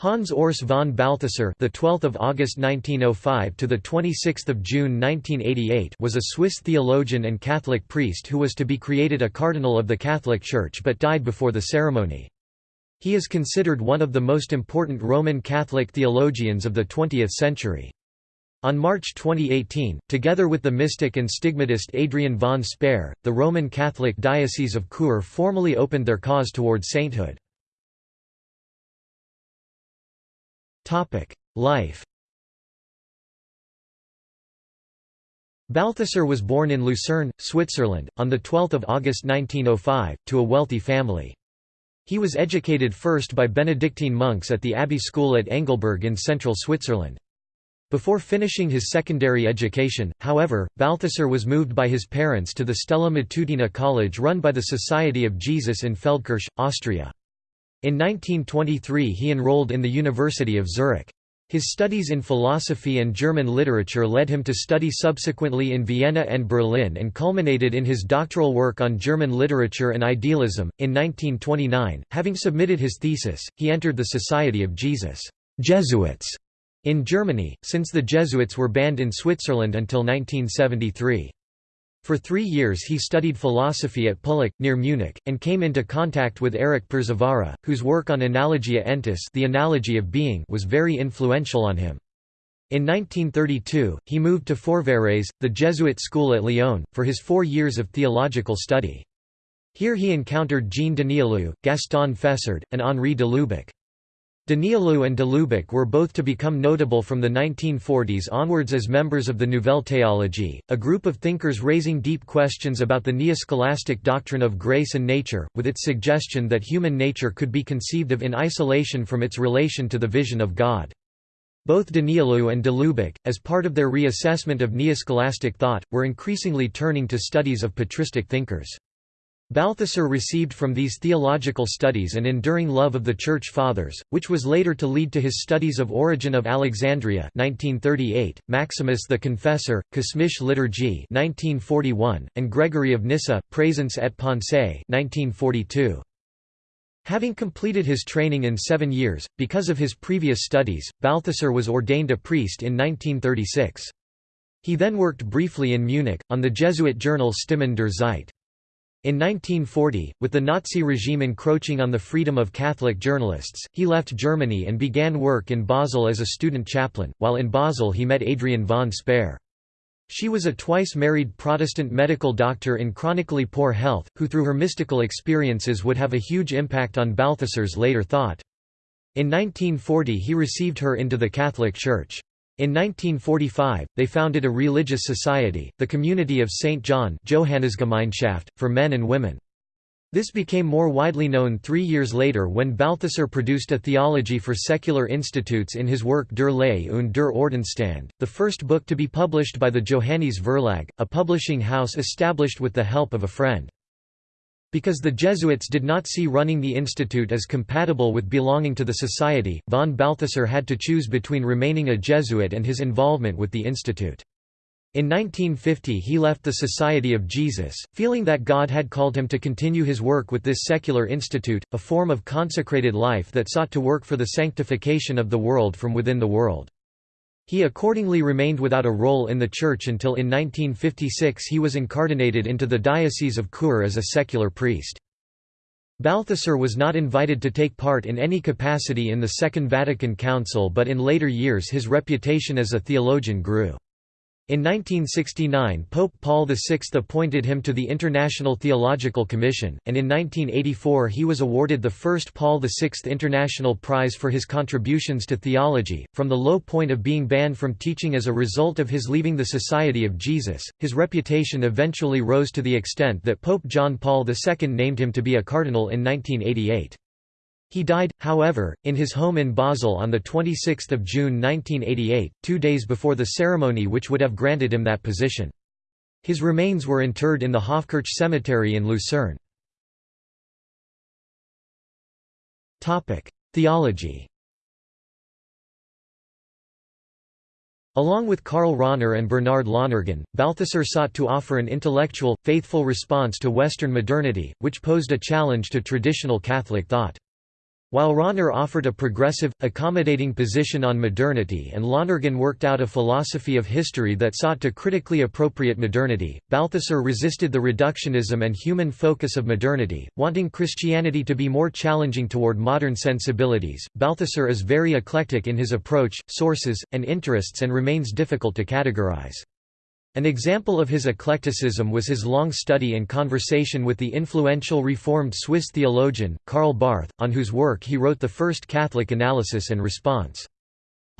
Hans Urs von Balthasar, the 12th of August 1905 to the 26th of June 1988, was a Swiss theologian and Catholic priest who was to be created a cardinal of the Catholic Church but died before the ceremony. He is considered one of the most important Roman Catholic theologians of the 20th century. On March 2018, together with the mystic and stigmatist Adrienne von Speyr, the Roman Catholic Diocese of Chur formally opened their cause towards sainthood. Life Balthasar was born in Lucerne, Switzerland, on 12 August 1905, to a wealthy family. He was educated first by Benedictine monks at the Abbey School at Engelberg in central Switzerland. Before finishing his secondary education, however, Balthasar was moved by his parents to the Stella Matutina College run by the Society of Jesus in Feldkirch, Austria. In 1923 he enrolled in the University of Zurich. His studies in philosophy and German literature led him to study subsequently in Vienna and Berlin and culminated in his doctoral work on German literature and idealism. In 1929, having submitted his thesis, he entered the Society of Jesus Jesuits in Germany, since the Jesuits were banned in Switzerland until 1973. For three years he studied philosophy at Pullach, near Munich, and came into contact with Erich Przywara, whose work on Analogia Entis the analogy of being was very influential on him. In 1932, he moved to Fourvières, the Jesuit school at Lyon, for his four years of theological study. Here he encountered Jean Danielou, Gaston Fessard, and Henri de Lubac. Danielou and de Lubac were both to become notable from the 1940s onwards as members of the Nouvelle Théologie, a group of thinkers raising deep questions about the neo-scholastic doctrine of grace and nature, with its suggestion that human nature could be conceived of in isolation from its relation to the vision of God. Both Danielou and de Lubac, as part of their reassessment of neo-scholastic thought, were increasingly turning to studies of patristic thinkers. Balthasar received from these theological studies an enduring love of the Church Fathers, which was later to lead to his studies of Origen of Alexandria 1938, Maximus the Confessor, Kosmische Liturgie 1941, and Gregory of Nyssa, Présence et Pensée 1942. Having completed his training in seven years, because of his previous studies, Balthasar was ordained a priest in 1936. He then worked briefly in Munich, on the Jesuit journal Stimmen der Zeit. In 1940, with the Nazi regime encroaching on the freedom of Catholic journalists, he left Germany and began work in Basel as a student chaplain. While in Basel, he met Adrienne von Speyr. She was a twice married Protestant medical doctor in chronically poor health, who through her mystical experiences would have a huge impact on Balthasar's later thought. In 1940 he received her into the Catholic Church. In 1945, they founded a religious society, the Community of St. John Johannesgemeinschaft, for men and women. This became more widely known three years later when Balthasar produced a theology for secular institutes in his work Der Lehre und der Ordensstand, the first book to be published by the Johannes Verlag, a publishing house established with the help of a friend. Because the Jesuits did not see running the institute as compatible with belonging to the society, von Balthasar had to choose between remaining a Jesuit and his involvement with the institute. In 1950 he left the Society of Jesus, feeling that God had called him to continue his work with this secular institute, a form of consecrated life that sought to work for the sanctification of the world from within the world. He accordingly remained without a role in the church until in 1956 he was incardinated into the Diocese of Chur as a secular priest. Balthasar was not invited to take part in any capacity in the Second Vatican Council but in later years his reputation as a theologian grew. In 1969 Pope Paul VI appointed him to the International Theological Commission, and in 1984 he was awarded the first Paul VI International Prize for his contributions to theology. From the low point of being banned from teaching as a result of his leaving the Society of Jesus, his reputation eventually rose to the extent that Pope John Paul II named him to be a cardinal in 1988. He died, however, in his home in Basel on 26 June 1988, two days before the ceremony which would have granted him that position. His remains were interred in the Hofkirch Cemetery in Lucerne. Theology Along with Karl Rahner and Bernard Lonergan, Balthasar sought to offer an intellectual, faithful response to Western modernity, which posed a challenge to traditional Catholic thought. While Rahner offered a progressive, accommodating position on modernity and Lonergan worked out a philosophy of history that sought to critically appropriate modernity, Balthasar resisted the reductionism and human focus of modernity, wanting Christianity to be more challenging toward modern sensibilities. Balthasar is very eclectic in his approach, sources, and interests and remains difficult to categorize. An example of his eclecticism was his long study and conversation with the influential Reformed Swiss theologian, Karl Barth, on whose work he wrote the first Catholic analysis and response.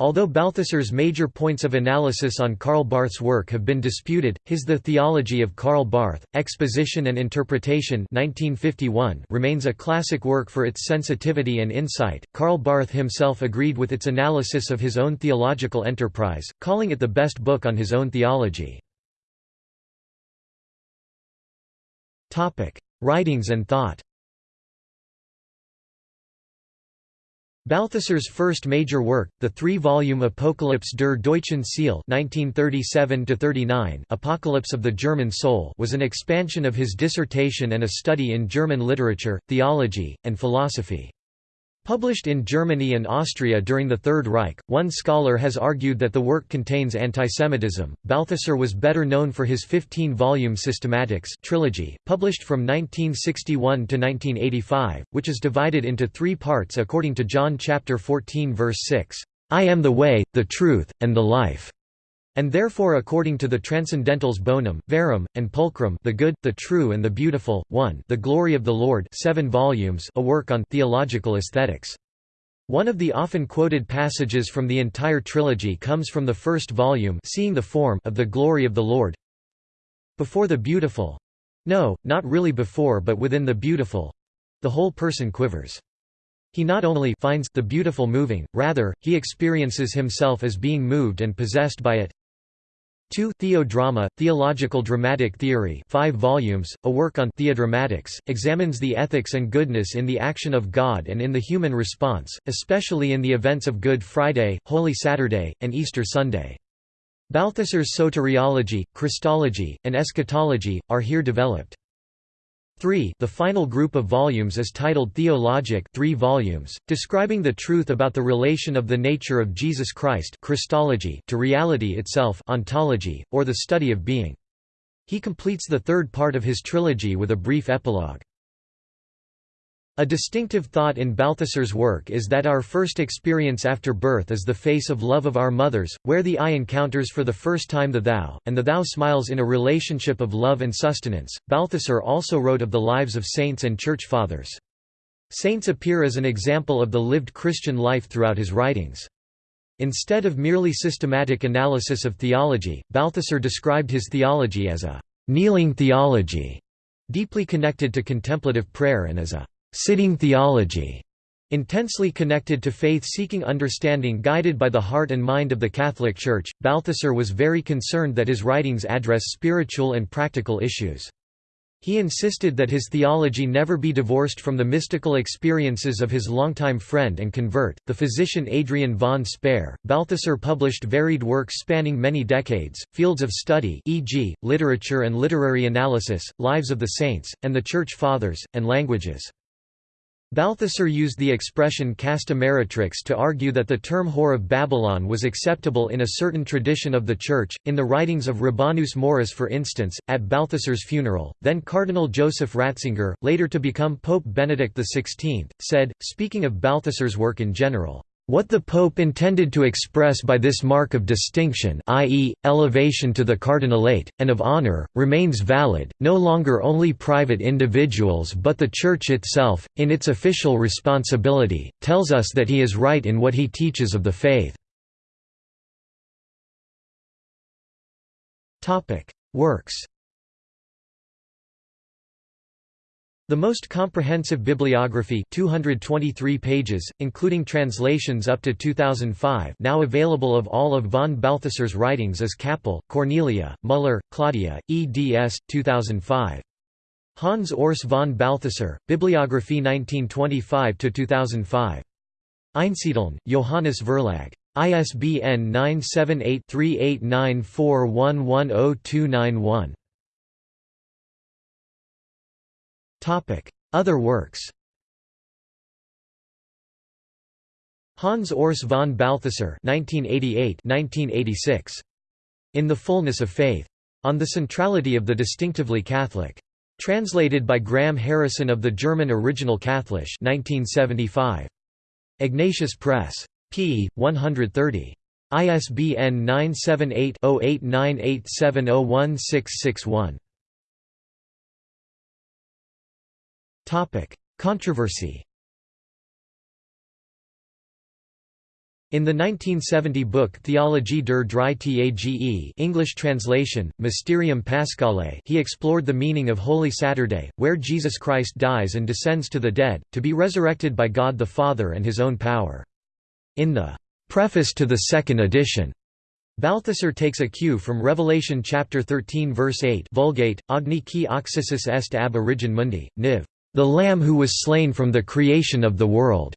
Although Balthasar's major points of analysis on Karl Barth's work have been disputed, his The Theology of Karl Barth, Exposition and Interpretation 1951 remains a classic work for its sensitivity and insight. Karl Barth himself agreed with its analysis of his own theological enterprise, calling it the best book on his own theology. Writings and thought Balthasar's first major work, the three-volume Apocalypse der Deutschen Seele (1937–39), Apocalypse of the German Soul, was an expansion of his dissertation and a study in German literature, theology, and philosophy. Published in Germany and Austria during the Third Reich, one scholar has argued that the work contains antisemitism. Balthasar was better known for his 15-volume Systematics trilogy, published from 1961 to 1985, which is divided into three parts according to John chapter 14 verse 6, "I am the way, the truth, and the life." And therefore according to the Transcendentals Bonum, Verum, and Pulchrum the good, the true and the beautiful, 1 the glory of the Lord 7 volumes a work on theological aesthetics. One of the often quoted passages from the entire trilogy comes from the first volume Seeing the Form of the Glory of the Lord. Before the beautiful no, not really before but within the beautiful the whole person quivers. He not only finds the beautiful moving, rather, he experiences himself as being moved and possessed by it. 2 Theodrama, Theological Dramatic Theory 5 volumes, a work on theodramatics, examines the ethics and goodness in the action of God and in the human response, especially in the events of Good Friday, Holy Saturday, and Easter Sunday. Balthasar's soteriology, Christology, and eschatology, are here developed. 3 The final group of volumes is titled Theologic 3 volumes, describing the truth about the relation of the nature of Jesus Christ Christology to reality itself ontology, or the study of being. He completes the third part of his trilogy with a brief epilogue. A distinctive thought in Balthasar's work is that our first experience after birth is the face of love of our mothers, where the I encounters for the first time the thou, and the thou smiles in a relationship of love and sustenance. Balthasar also wrote of the lives of saints and church fathers. Saints appear as an example of the lived Christian life throughout his writings. Instead of merely systematic analysis of theology, Balthasar described his theology as a kneeling theology, deeply connected to contemplative prayer and as a sitting theology, intensely connected to faith-seeking understanding guided by the heart and mind of the Catholic Church, Balthasar was very concerned that his writings address spiritual and practical issues. He insisted that his theology never be divorced from the mystical experiences of his longtime friend and convert, the physician Adrienne von Speyr. Balthasar published varied works spanning many decades, fields of study e.g., literature and literary analysis, lives of the saints, and the Church Fathers, and languages. Balthasar used the expression casta meretrix to argue that the term whore of Babylon was acceptable in a certain tradition of the Church. In the writings of Rabanus Maurus, for instance, at Balthasar's funeral, then Cardinal Joseph Ratzinger, later to become Pope Benedict XVI, said, speaking of Balthasar's work in general, what the Pope intended to express by this mark of distinction i.e., elevation to the cardinalate, and of honor, remains valid, no longer only private individuals but the Church itself, in its official responsibility, tells us that he is right in what he teaches of the faith. Works The most comprehensive bibliography 223 pages, including translations up to 2005 now available of all of von Balthasar's writings is Kappel, Cornelia, Müller, Claudia, eds. 2005. Hans Urs von Balthasar, Bibliography 1925–2005. Einsiedeln, Johannes Verlag. ISBN 978 3894110291. Other works Hans Urs von Balthasar (1988–1986). In the Fullness of Faith. On the Centrality of the Distinctively Catholic. Translated by Graham Harrison of the German Original Catholic 1975. Ignatius Press. p. 130. ISBN 978-0898701661. Controversy In the 1970 book Theologie der Drei English translation, Mysterium Paschale he explored the meaning of Holy Saturday, where Jesus Christ dies and descends to the dead, to be resurrected by God the Father and his own power. In the preface to the second edition, Balthasar takes a cue from Revelation chapter 13 verse 8 Vulgate, Agni qui occisus est ab origin mundi, niv. The Lamb who was slain from the creation of the world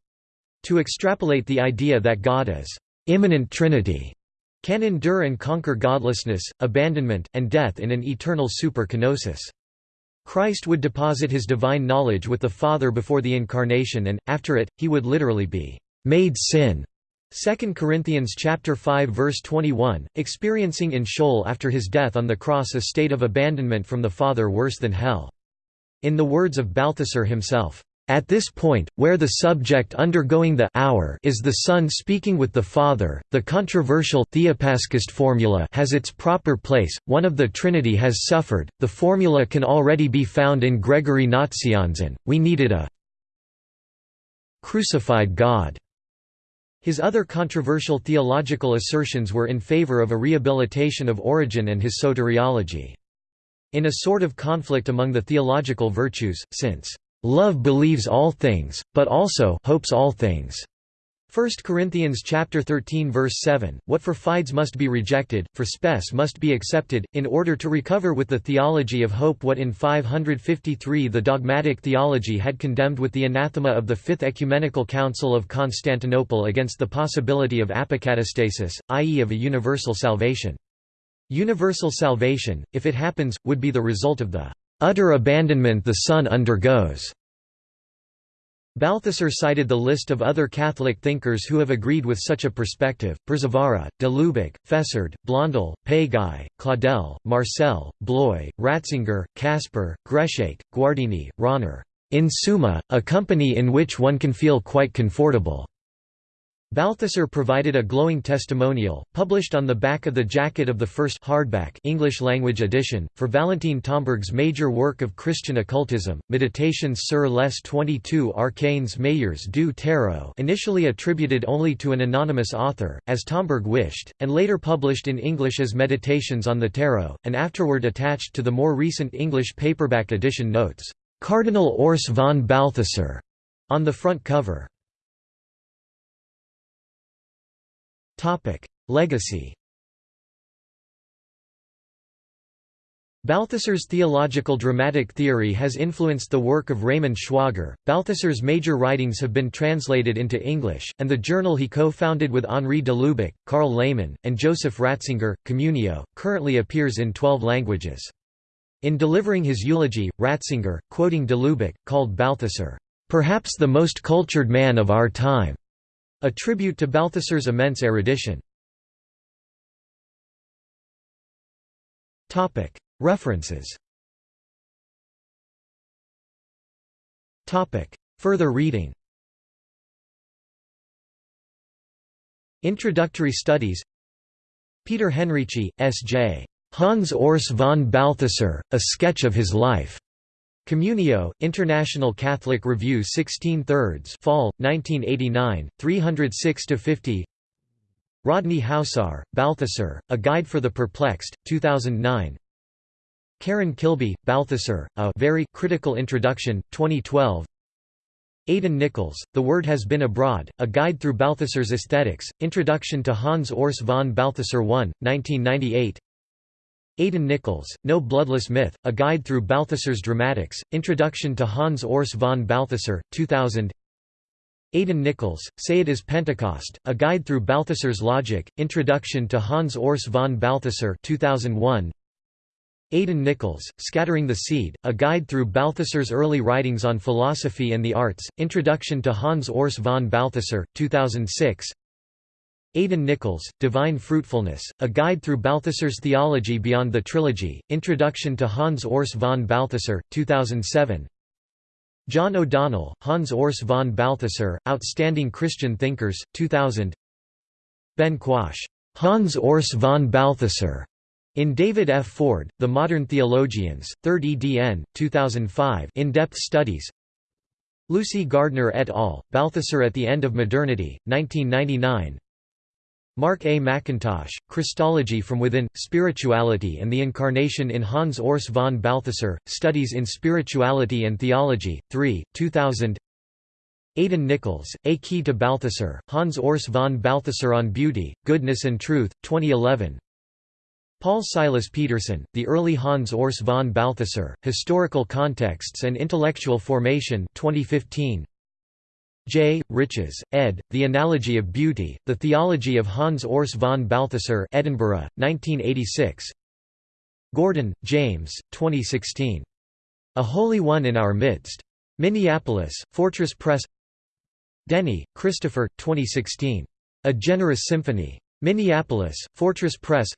to extrapolate the idea that God as immanent Trinity can endure and conquer godlessness, abandonment, and death in an eternal super-kenosis. Christ would deposit his divine knowledge with the Father before the Incarnation and, after it, he would literally be made sin. 2 Corinthians chapter 5 verse 21, experiencing in Sheol after his death on the cross a state of abandonment from the Father worse than hell. In the words of Balthasar himself, at this point, where the subject undergoing the hour is the Son speaking with the Father, the controversial Theopaschist formula has its proper place, one of the Trinity has suffered, the formula can already be found in Gregory Nazianzen, we needed a crucified God. His other controversial theological assertions were in favor of a rehabilitation of Origen and his soteriology. In a sort of conflict among the theological virtues, since Love believes all things, but also hopes all things. 1 Corinthians chapter 13 verse 7 What for fides must be rejected for spes must be accepted in order to recover with the theology of hope what in 553 the dogmatic theology had condemned with the anathema of the Fifth Ecumenical Council of Constantinople against the possibility of apokatastasis i.e. of a universal salvation. Universal salvation if it happens would be the result of the utter abandonment the Son undergoes. Balthasar cited the list of other Catholic thinkers who have agreed with such a perspective, Przywara, de Lubac, Fessard, Blondel, Péguy, Claudel, Marcel, Bloy, Ratzinger, Kasper, Greshake, Guardini, Rahner. In summa, a company in which one can feel quite comfortable. Balthasar provided a glowing testimonial, published on the back of the jacket of the first hardback English-language edition, for Valentin Tomberg's major work of Christian occultism, Meditations sur les 22 arcanes majeurs du tarot initially attributed only to an anonymous author, as Tomberg wished, and later published in English as Meditations on the Tarot, and afterward attached to the more recent English paperback edition notes, "'Cardinal Urs von Balthasar' on the front cover. Legacy Balthasar's theological dramatic theory has influenced the work of Raymond Schwager. Balthasar's major writings have been translated into English, and the journal he co founded with Henri de Lubac, Karl Lehmann, and Joseph Ratzinger, Communio, currently appears in 12 languages. In delivering his eulogy, Ratzinger, quoting de Lubac, called Balthasar, perhaps the most cultured man of our time. A tribute to Balthasar's immense erudition. References Further reading Introductory studies Peter Henrici, S.J. Hans Urs von Balthasar, A Sketch of His Life. Communio, International Catholic Review 16 thirds Fall, 1989, 306–50 Rodney Howsare, Balthasar, A Guide for the Perplexed, 2009 Karen Kilby, Balthasar, A Very Critical Introduction, 2012 Aidan Nichols, The Word Has Been Abroad, A Guide Through Balthasar's Aesthetics, Introduction to Hans Urs von Balthasar I, 1998 Aidan Nichols, No Bloodless Myth, A Guide Through Balthasar's Dramatics, Introduction to Hans Urs von Balthasar, 2000 Aidan Nichols, Say It Is Pentecost, A Guide Through Balthasar's Logic, Introduction to Hans Urs von Balthasar 2001. Aidan Nichols, Scattering the Seed, A Guide Through Balthasar's Early Writings on Philosophy and the Arts, Introduction to Hans Urs von Balthasar, 2006 Aidan Nichols, Divine Fruitfulness, A Guide Through Balthasar's Theology Beyond the Trilogy, Introduction to Hans Urs von Balthasar, 2007 John O'Donnell, Hans Urs von Balthasar, Outstanding Christian Thinkers, 2000 Ben Quash, Hans Urs von Balthasar, in David F. Ford, The Modern Theologians, 3rd edn. 2005 in-depth studies Lucy Gardner et al., Balthasar at the End of Modernity, 1999 Mark A. McIntosh, Christology from Within, Spirituality and the Incarnation in Hans Urs von Balthasar, Studies in Spirituality and Theology, 3, 2000 Aidan Nichols, A Key to Balthasar, Hans Urs von Balthasar on Beauty, Goodness and Truth, 2011 Paul Silas Peterson, The Early Hans Urs von Balthasar, Historical Contexts and Intellectual Formation 2015. J. Riches, ed., The Analogy of Beauty, The Theology of Hans Urs von Balthasar Edinburgh, 1986. Gordon, James, 2016. A Holy One in Our Midst. Minneapolis, Fortress Press Denny, Christopher, 2016. A Generous Symphony. Minneapolis, Fortress Press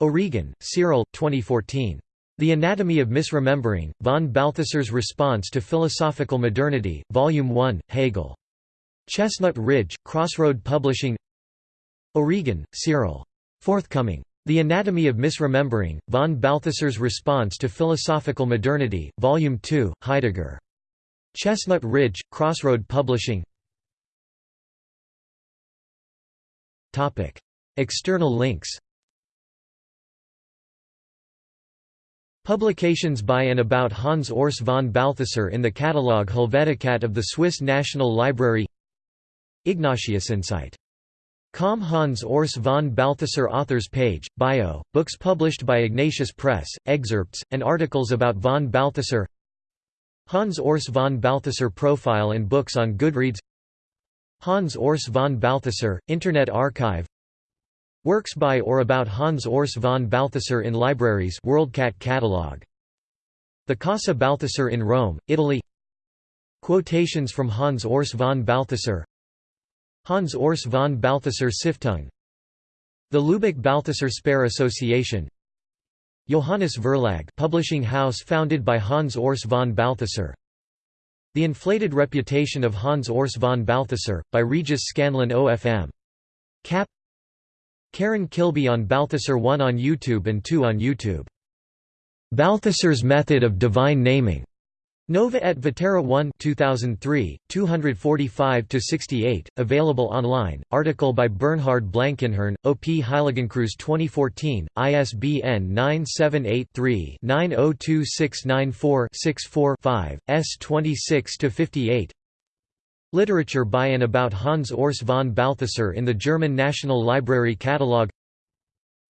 O'Regan, Cyril, 2014. The Anatomy of Misremembering, von Balthasar's Response to Philosophical Modernity, Volume 1, Hegel. Chestnut Ridge, Crossroad Publishing O'Regan, Cyril. Forthcoming. The Anatomy of Misremembering, von Balthasar's Response to Philosophical Modernity, Volume 2, Heidegger. Chestnut Ridge, Crossroad Publishing External links Publications by and about Hans Urs von Balthasar in the catalogue Helveticat of the Swiss National Library. Ignatius Ignatiusinsight. Com Hans Urs von Balthasar Authors page, bio, books published by Ignatius Press, excerpts, and articles about von Balthasar. Hans Urs von Balthasar profile and books on Goodreads. Hans Urs von Balthasar, Internet Archive Works by or about Hans Urs von Balthasar in libraries WorldCat catalog. The Casa Balthasar in Rome, Italy. Quotations from Hans Urs von Balthasar. Hans Urs von Balthasar Stiftung. The Lubac Balthasar Speyr Association. Johannes Verlag publishing house founded by Hans Urs von Balthasar. The Inflated Reputation of Hans Urs von Balthasar, by Regis Scanlon OFM. Cap Karen Kilby on Balthasar 1 on YouTube and 2 on YouTube. Balthasar's Method of Divine Naming. Nova et Vetera 1 2003, 245–68, available online, article by Bernhard Blankenhorn, OP Heiligenkreuz 2014, ISBN 978-3-902694-64-5, S26–58 Literature by and about Hans Urs von Balthasar in the German National Library Catalogue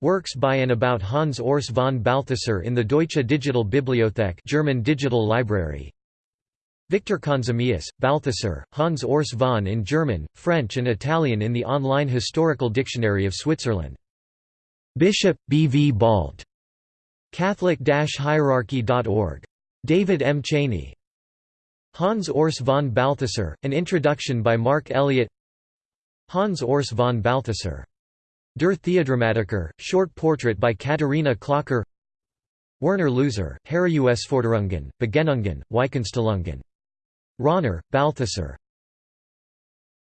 Works by and about Hans Urs von Balthasar in the Deutsche Digital Bibliothek German Digital Library Victor Conzemius, Balthasar, Hans Urs von in German, French and Italian in the online Historical Dictionary of Switzerland. Bishop, B. V. Bald. Catholic-hierarchy.org. David M. Cheney. Hans Urs von Balthasar, an introduction by Mark Elliott Hans Urs von Balthasar. Der Theodramatiker, short portrait by Katharina Klocker Werner Loser, Herausforderungen, Begegnungen, Weichenstellungen. Rahner, Balthasar.